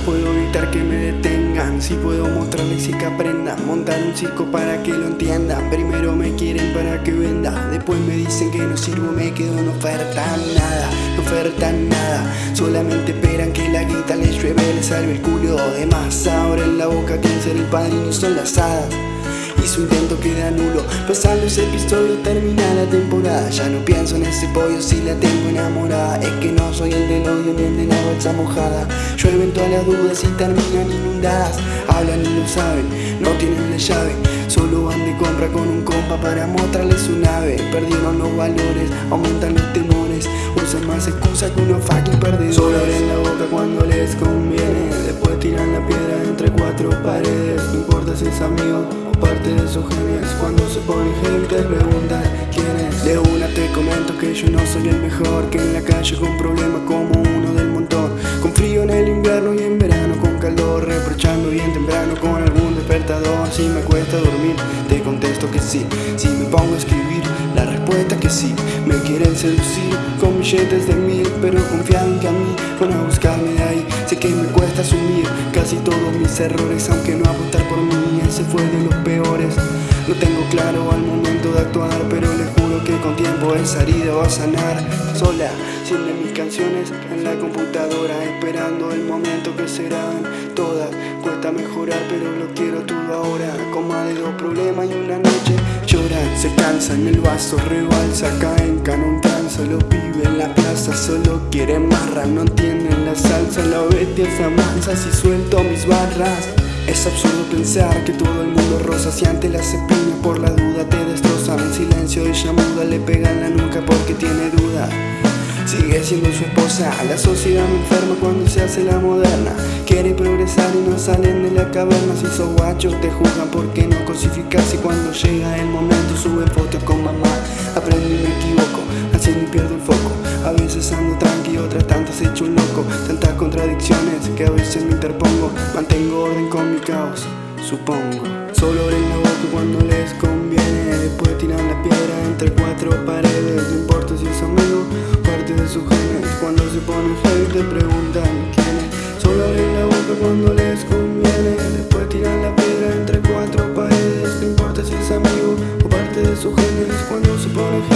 puedo evitar que me detengan. Si puedo mostrarles y que aprendan Montar un circo para que lo entiendan Primero me quieren para que venda Después me dicen que no sirvo, me quedo No ofertan nada, no ofertan nada. Solamente esperan que la guita les llueve Les salve el culo de más Ahora en la boca quieren ser el padrino son las hadas y su intento queda nulo Pasando ese episodio termina la temporada. Ya no pienso en ese pollo si la tengo enamorada. Es que no soy el del odio ni el de la bolsa mojada. Llueven todas las dudas y terminan inundadas. Hablan y lo saben, no tienen la llave. Solo van de compra con un compa para mostrarles su nave. Perdieron los valores, aumentan los temores. Usan más excusas que unos fucking perdedores. Solo abren la boca cuando les conviene. Después tiran la piedra entre cuatro paredes No importa si es amigo parte de sus genes Cuando se pone gente preguntan quién es De una te comento que yo no soy el mejor Que en la calle con problemas como uno del montón. Con frío en el invierno y en verano con calor Reprochando bien temprano con algún despertador Si me cuesta dormir te contesto que sí. Si me pongo a escribir la respuesta que sí. Me quieren seducir con billetes de mil Pero confían que a mí van a buscarme de ahí. Sé que me cuesta asumir casi todos mis errores Aunque no apostar por mí ese fue de los peores. No tengo claro al momento de actuar Pero les juro que con tiempo esa herida va a sanar. Sola, de mis canciones en la computadora Esperando el momento que serán todas. Cuesta mejorar pero lo quiero todo ahora. Con más de dos problemas y una noche Lloran, se cansan, el vaso rebalsa Caen, canon tranza, los pibes en la plaza Solo quieren marra, no entienden la salsa. La bestia se amansa si suelto mis barras es absurdo pensar que todo el mundo rosa Si ante las espinas por la duda te destrozan En silencio ella muda. Le pega en la nuca porque tiene duda. Sigue siendo su esposa, la sociedad me enferma cuando se hace la moderna. Quiere progresar y no salen de la caverna. Si sos guacho te juzgan porque no cosificas. Y cuando llega el momento sube fotos con mamá. Aprendo y me equivoco, haciendo y pierdo el foco a veces ando tranqui, otras tantas he hecho un loco. Tantas contradicciones que a veces me interpongo. Mantengo orden con mi caos, supongo. Solo oreno boca cuando les conviene. Después tiran la piedra entre cuatro paredes. No importa si es amigo, parte de sus genes. Cuando se ponen hate te preguntan quién es Solo abren la boca cuando les conviene. Después tiran la piedra entre cuatro paredes. No importa si es amigo o parte de sus genes. Cuando se ponen